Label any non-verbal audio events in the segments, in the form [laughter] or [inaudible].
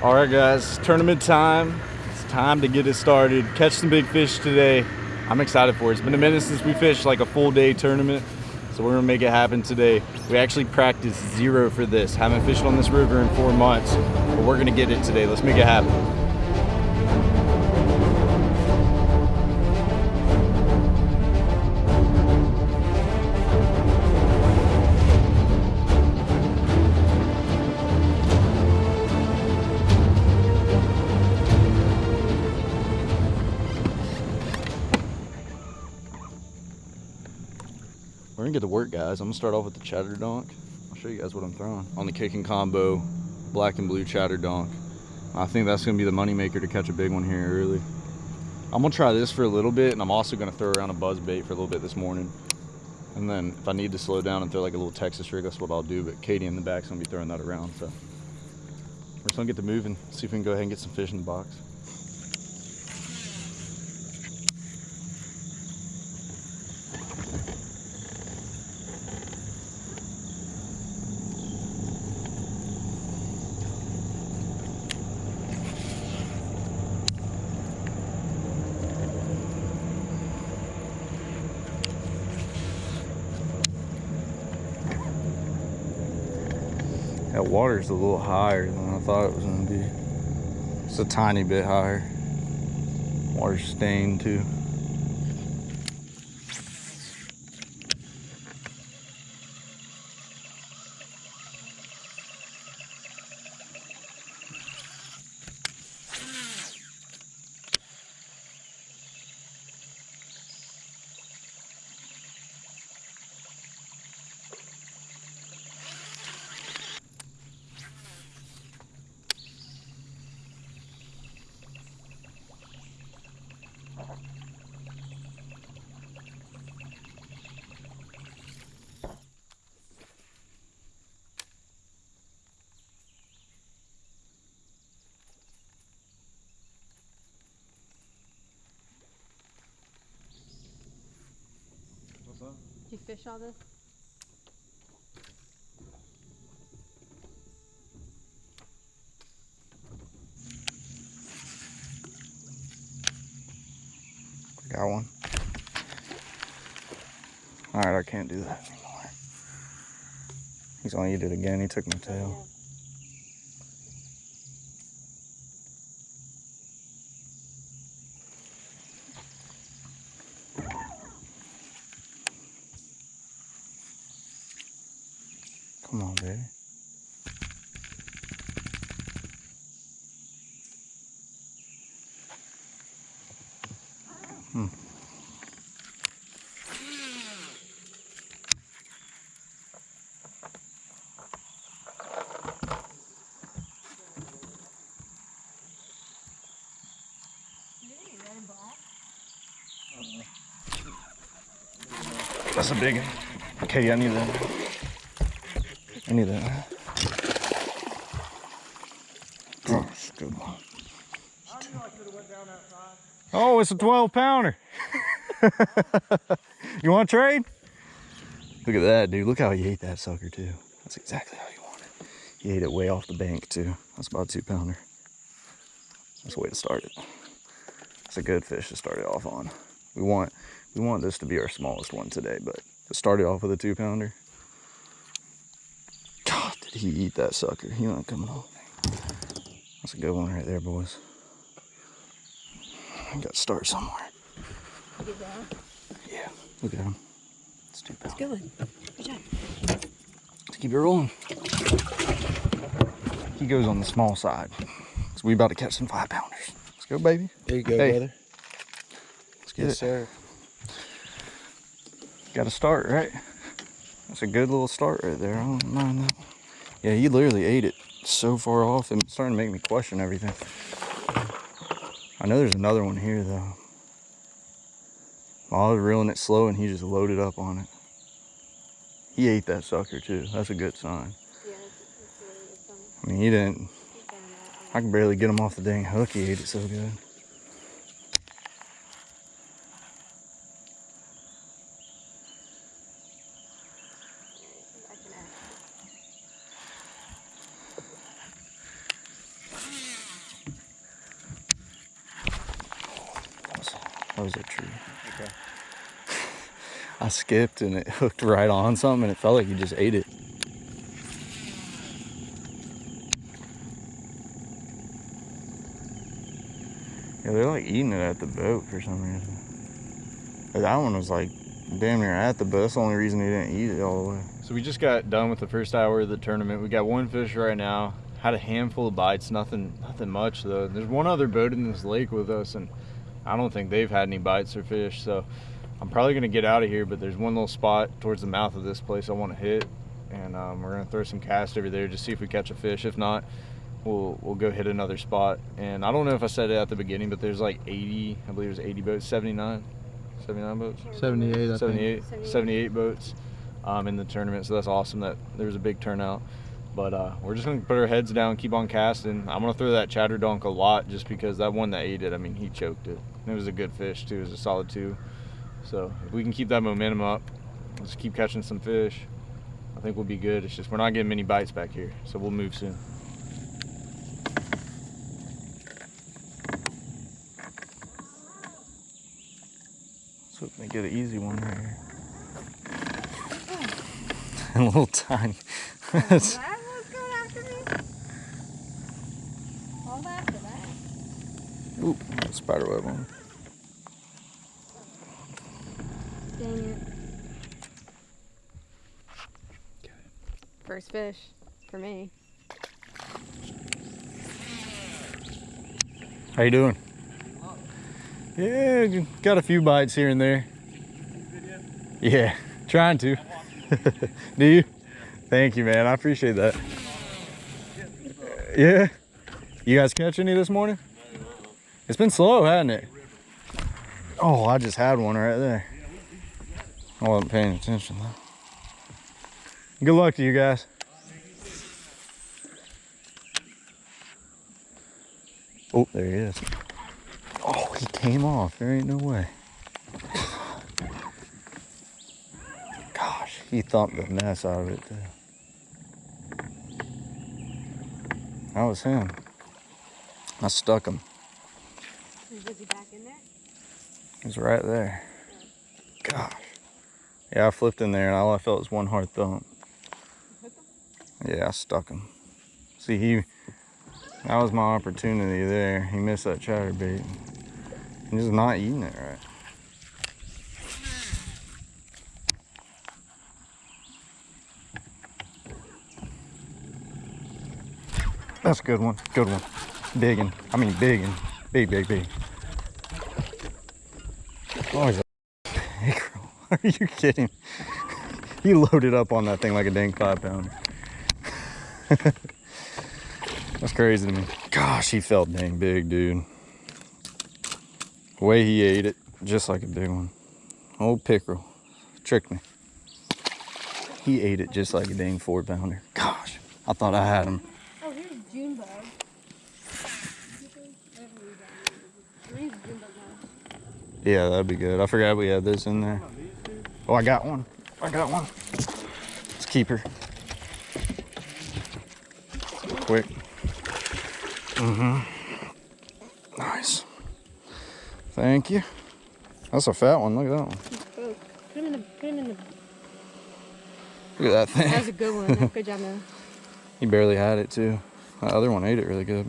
All right, guys, tournament time. It's time to get it started. Catch some big fish today. I'm excited for it. It's been a minute since we fished like a full day tournament, so we're gonna make it happen today. We actually practiced zero for this. Haven't fished on this river in four months, but we're gonna get it today. Let's make it happen. I'm gonna start off with the chatter donk. I'll show you guys what I'm throwing. On the kicking combo, black and blue chatter donk. I think that's gonna be the moneymaker to catch a big one here early. I'm gonna try this for a little bit, and I'm also gonna throw around a buzz bait for a little bit this morning. And then if I need to slow down and throw like a little Texas rig, that's what I'll do. But Katie in the back's gonna be throwing that around, so. We're just gonna get to moving, see if we can go ahead and get some fish in the box. That water's a little higher than I thought it was gonna be. It's a tiny bit higher. Water's stained too. You fish all this? Got one. All right, I can't do that anymore. He's gonna eat it again. He took my tail. Oh, Come on, baby. Hmm. That's a big one. Okay, I need that. I need that. Oh, it's a good one. Oh, it's a 12 pounder. [laughs] you want to trade? Look at that, dude. Look how he ate that sucker, too. That's exactly how you want it. He ate it way off the bank, too. That's about a two pounder. That's the way to start it. It's a good fish to start it off on. We want we want this to be our smallest one today, but to start it off with a two pounder. God, did he eat that sucker? He not coming home. That's a good one right there, boys. I got to start somewhere. Get down. Yeah, look at him. It's two pounds. Good. Good job. Let's keep it rolling. He goes on the small side. So we about to catch some five pounders. Let's go, baby. There you go, Hey. brother. Let's get Yes, it. sir. Got to start, right? That's a good little start right there. I don't mind that. Yeah, he literally ate it so far off and it's starting to make me question everything. I know there's another one here though. I was reeling it slow and he just loaded up on it. He ate that sucker too. That's a good sign. Yeah, that's, that's really good sign. I mean, he didn't. He found that. I can barely get him off the dang hook. He ate it so good. I can act. Oh, that was a tree. Okay. [laughs] I skipped and it [laughs] hooked right on something and it felt like he just ate it. Yeah, they're like eating it at the boat for some reason. But that one was like damn near at the boat. That's the only reason he didn't eat it all the way. So we just got done with the first hour of the tournament. We got one fish right now. Had a handful of bites, nothing nothing much though. There's one other boat in this lake with us and I don't think they've had any bites or fish, so I'm probably gonna get out of here, but there's one little spot towards the mouth of this place I wanna hit. And um, we're gonna throw some cast over there just see if we catch a fish. If not, we'll we'll go hit another spot. And I don't know if I said it at the beginning, but there's like 80, I believe there's 80 boats, 79, 79 boats. 78, I 78, 78. 78 boats um, in the tournament. So that's awesome that there was a big turnout. But uh, we're just gonna put our heads down, keep on casting. I'm gonna throw that chatter donk a lot just because that one that ate it, I mean, he choked it. And it was a good fish too. It was a solid two. So if we can keep that momentum up, just keep catching some fish. I think we'll be good. It's just we're not getting many bites back here, so we'll move soon. So they get an easy one here. [laughs] a little tiny. [laughs] That was going after me. All after that. Ooh, spider web on. Dang it. First fish for me. How you doing? Yeah, got a few bites here and there. Yeah, trying to. [laughs] Do you? Thank you, man. I appreciate that. Yeah. You guys catch any this morning? It's been slow, hasn't it? Oh, I just had one right there. I wasn't paying attention though. Good luck to you guys. Oh, there he is. Oh, he came off. There ain't no way. Gosh, he thumped the mess out of it too. That was him. I stuck him. He back in there? He's right there. Gosh. Yeah, I flipped in there and all I felt was one hard thump. Yeah, I stuck him. See, he, that was my opportunity there. He missed that chatterbait. He's just not eating it right. That's a good one. Good one. Big one. I mean, big one. Big, big, big. Oh, he's a mackerel. [laughs] Are you kidding? [laughs] He loaded up on that thing like a dang five pounder. [laughs] That's crazy to me. Gosh, he felt dang big, dude. The way he ate it, just like a big one. Old pickerel. Tricked me. He ate it just like a dang four pounder. Gosh, I thought I had him. Yeah, that'd be good. I forgot we had this in there. Oh, I got one. I got one. Let's keep her. Quick. Mm-hmm. Nice. Thank you. That's a fat one. Look at that one. Put him in the. Put him in the. Look at that That was thing. a good one. [laughs] Good job, man. he barely had it too. That other one ate it really good.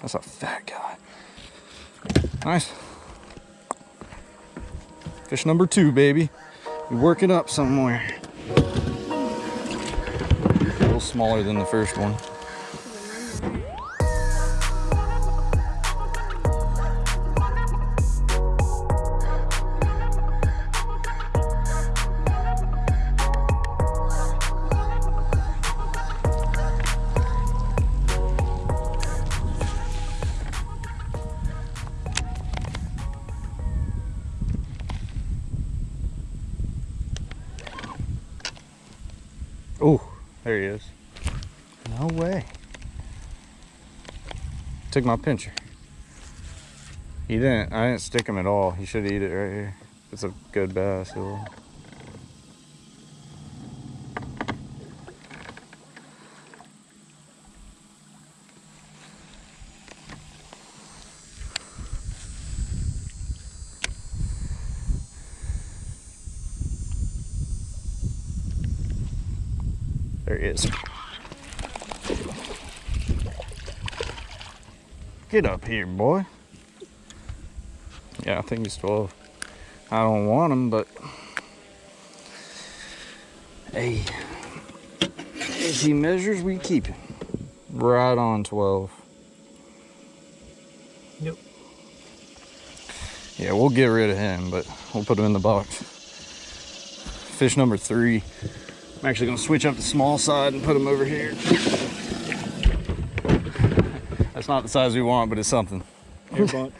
That's a fat guy. Nice. Fish number two, baby. You're working up somewhere. A little smaller than the first one. No way. Took my pincher. He didn't, I didn't stick him at all. He should eat it right here. It's a good bass will. There he is. Get up here, boy. Yeah, I think he's 12. I don't want him, but hey, if he measures, we keep him. Right on 12. Yep. Yeah, we'll get rid of him, but we'll put him in the box. Fish number three. I'm actually gonna switch up the small side and put him over here. That's not the size we want, but it's something. Here, bud.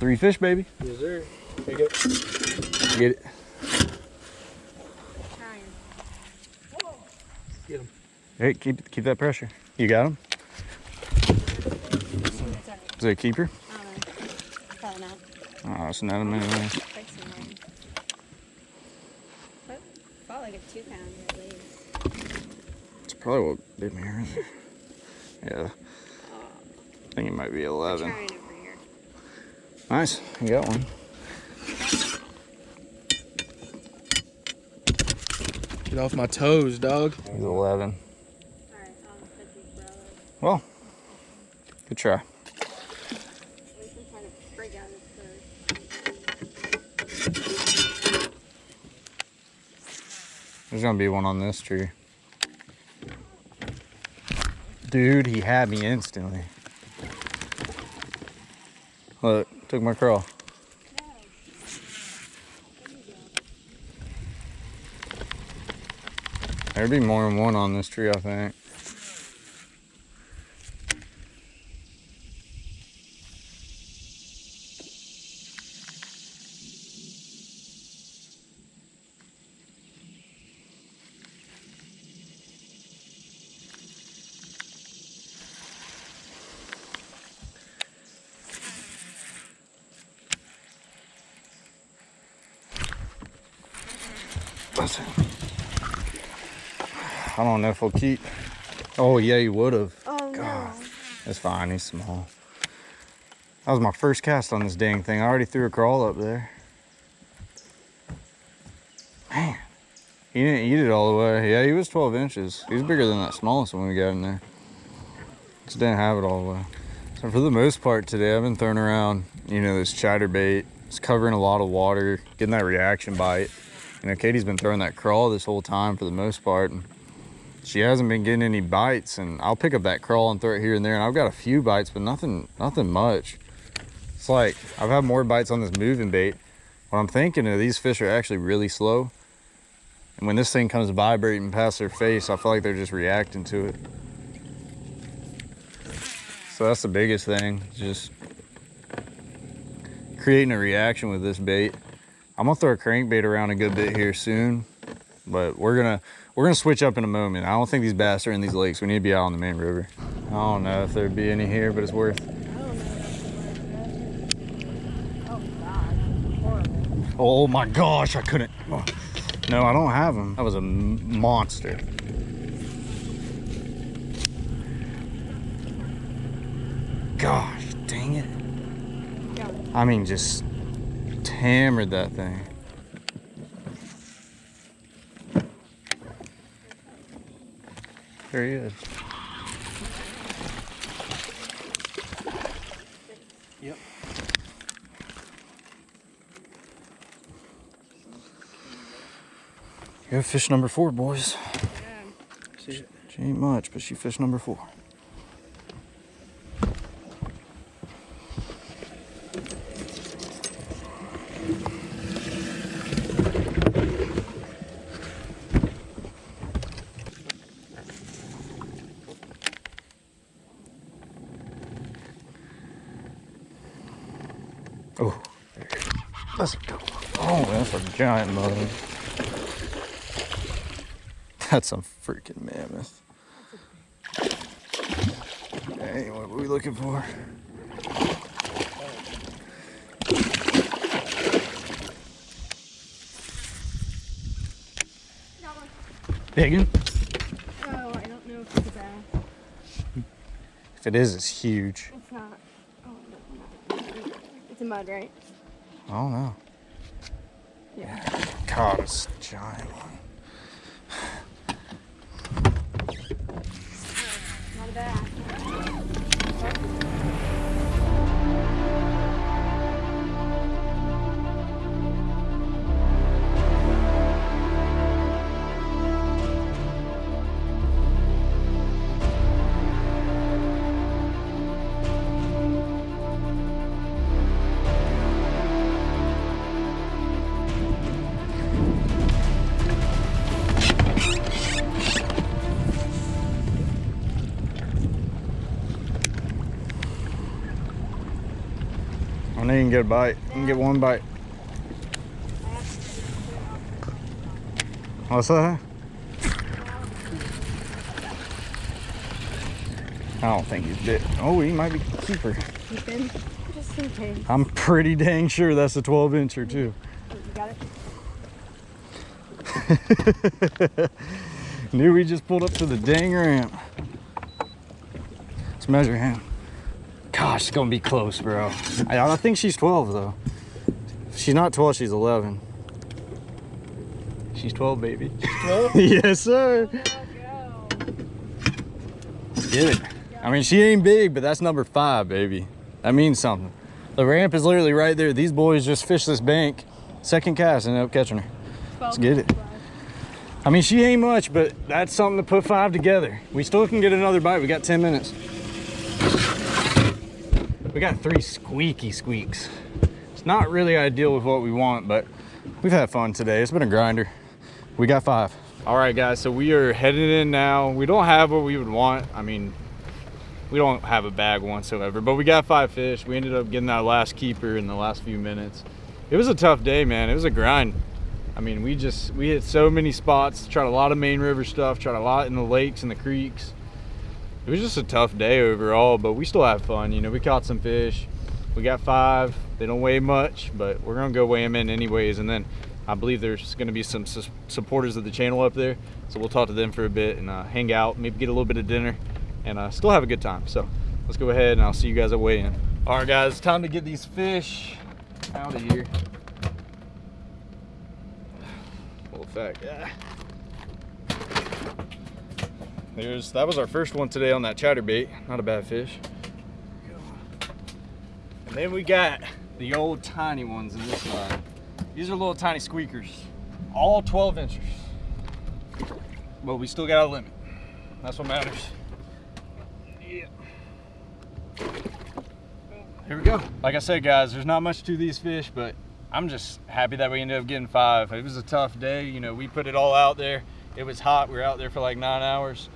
Three fish, baby. Yes, sir. Here you go. Get it. Get him. Hey, keep keep that pressure. You got him? Is it a keeper? I don't know. Probably not. Oh, it's not a minute. Fixing one. But felt like a two pounder at least. It's probably what bit me here. Yeah, I think it might be 11. trying over here. Nice, you got one. Get off my toes, dog. He's 11. Alright, I'll put these brother. Well, good try. At least I'm trying to break out his third. There's gonna be one on this tree. Dude, he had me instantly. Look, took my crawl. There'd be more than one on this tree, I think. Don't know if he'll keep. Oh, yeah, he would have. Oh God. It's fine, he's small. That was my first cast on this dang thing. I already threw a crawl up there. Man, he didn't eat it all the way. Yeah, he was 12 inches. He was bigger than that smallest one we got in there. Just didn't have it all the way. So for the most part today, I've been throwing around, you know, this chatterbait. It's covering a lot of water, getting that reaction bite. You know, Katie's been throwing that crawl this whole time for the most part. And she hasn't been getting any bites and I'll pick up that crawl and throw it here and there and I've got a few bites but nothing nothing much. It's like I've had more bites on this moving bait. What I'm thinking is these fish are actually really slow and when this thing comes vibrating past their face I feel like they're just reacting to it. So that's the biggest thing just creating a reaction with this bait. I'm gonna throw a crankbait around a good bit here soon but we're gonna we're gonna switch up in a moment. I don't think these bass are in these lakes. We need to be out on the main river. I don't know if there'd be any here, but it's worth. I don't know. Oh. Oh my gosh, I couldn't. oh. No, I don't have them. That was a monster. Gosh, dang it. I mean, just hammered that thing. There he is. Yep. Here's fish number four, boys. Yeah. See it? She ain't much, but she fish number four. Oh, there it is. let's go. Oh, that's a giant mud. That's a freaking mammoth. Hey, what were we looking for? Got. Big? Oh, I don't know if it's a bass. If it is, it's huge. It's not. Oh, no, no. It's a mud, right? I don't know. Yeah. God, it's giant can get a bite. You can get one bite. What's that? I don't think he's bit. Oh, he might be keeper. I'm pretty dang sure that's a 12 incher too. [laughs] Knew we just pulled up to the dang ramp. Let's measure him. Gosh, it's gonna be close, bro. I, I think she's 12 though. If she's not 12, she's 11. She's 12, baby. 12? [laughs] yes, sir. Get it. I mean, she ain't big, but that's number five, baby. That means something. The ramp is literally right there. These boys just fished this bank. Second cast, ended up catching her. Let's get it. I mean, she ain't much, but that's something to put five together. We still can get another bite. We got 10 minutes. We got three squeaky squeaks. It's not really ideal with what we want, but we've had fun today. It's been a grinder. We got five. All right, guys, so we are headed in now. We don't have what we would want. I mean, we don't have a bag whatsoever, but we got five fish. We ended up getting that last keeper in the last few minutes. It was a tough day, man. It was a grind. I mean, we just, we hit so many spots, tried a lot of main river stuff, tried a lot in the lakes and the creeks. It was just a tough day overall, but we still had fun. You know, we caught some fish. We got five. They don't weigh much, but we're gonna go weigh them in anyways. And then I believe there's gonna be some su- supporters of the channel up there. So we'll talk to them for a bit and uh, hang out, maybe get a little bit of dinner and uh, still have a good time. So let's go ahead and I'll see you guys at weigh in. All right, guys, time to get these fish out of here. [sighs] Full effect. Yeah. There's that was our first one today on that chatterbait. Not a bad fish. And then we got the old tiny ones in this side. These are little tiny squeakers. All 12 inches. But we still got a limit. That's what matters. Yeah. Here we go. Like I said, guys, there's not much to these fish, but I'm just happy that we ended up getting five. It was a tough day. You know, we put it all out there. It was hot. We were out there for like nine hours.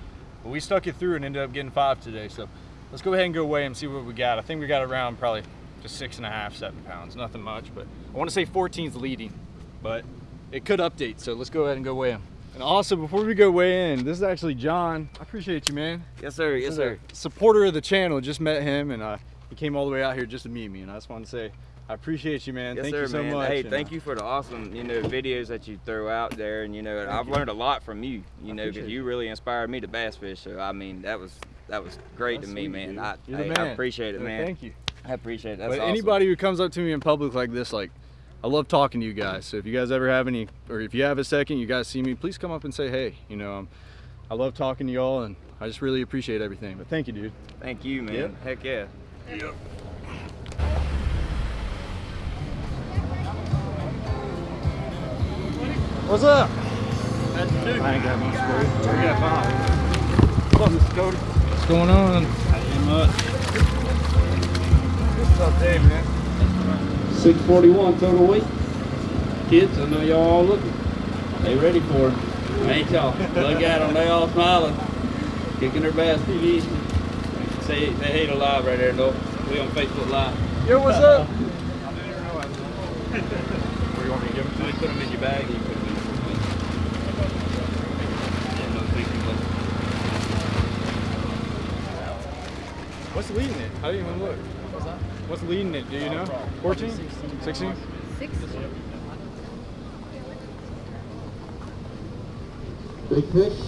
But we stuck it through and ended up getting five today. So let's go ahead and go weigh and see what we got. I think we got around probably just six and a half, seven pounds. Nothing much, but I want to say 14's leading, but it could update. So let's go ahead and go weigh him. And also, before we go weigh in, this is actually John. I appreciate you, man. Yes, sir. Yes, sir. Supporter of the channel. Just met him, and uh, he came all the way out here just to meet me. And I just want to say, I appreciate you, man. Yes, thank sir, you so man. much. Hey, thank uh, you for the awesome, you know, videos that you throw out there, and you know, and I've you. learned a lot from you. You I know, because you really inspired me to bass fish. So I mean, that was that was great That's to me, man. I, You're the hey, man. I appreciate it, Yeah, man. Thank you. I appreciate it. That's but awesome. anybody who comes up to me in public like this, like, I love talking to you guys. So if you guys ever have any, or if you have a second, you guys see me, please come up and say hey. You know, um, I love talking to y'all, and I just really appreciate everything. But thank you, dude. Thank you, man. Yep. Heck yeah. What's up? That's two. I ain't got much for you. We got five. What's up, Mr. Cody? What's going on? Not much. What's up, Dave, man? 641 total weight. Kids, I know y'all all looking. They ready for it. Ain't y'all? Look at them, they all smiling. Kicking their bass pretty easy. Say they hate alive right there, though. We on Facebook Live. Yo, what's up? [laughs] Where you want me to give them to? You put them in your bag and you put them in your Yeah, no, thank you, bud. What's leading it? I didn't even look. What's that? What's leading it? Do you uh, know? 14? 16? Six. Big fish.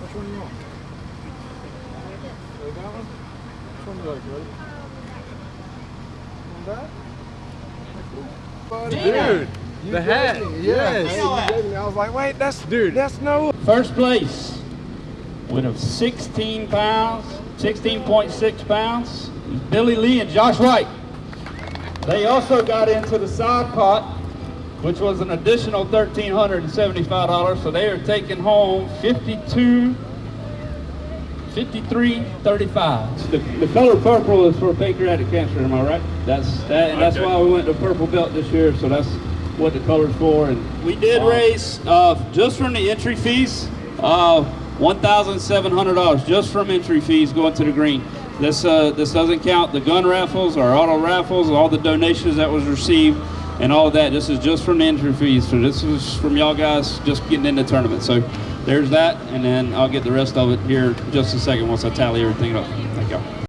Which one do you want? Oh, that one? Which one do you like, buddy? One that? Dude, The hat. Yes. I was like, wait, that's Dude. That's no. First place, win of 16 pounds, 16.6 pounds, is Billy Lee and Josh White. They also got into the side pot, which was an additional $1,375, so they are taking home 52 53.35. The, the color purple is for pancreatic cancer, am I right? That's that, and that's why we went to purple belt this year. So that's what the color's for. And we did raise uh, just from the entry fees, uh, one thousand seven hundred dollars just from entry fees going to the green. This uh, this doesn't count the gun raffles, our auto raffles, all the donations that was received, and all that. This is just from the entry fees. So this is from y'all guys just getting in the tournament. So there's that, and then I'll get the rest of it here in just a second once I tally everything up. Thank y'all.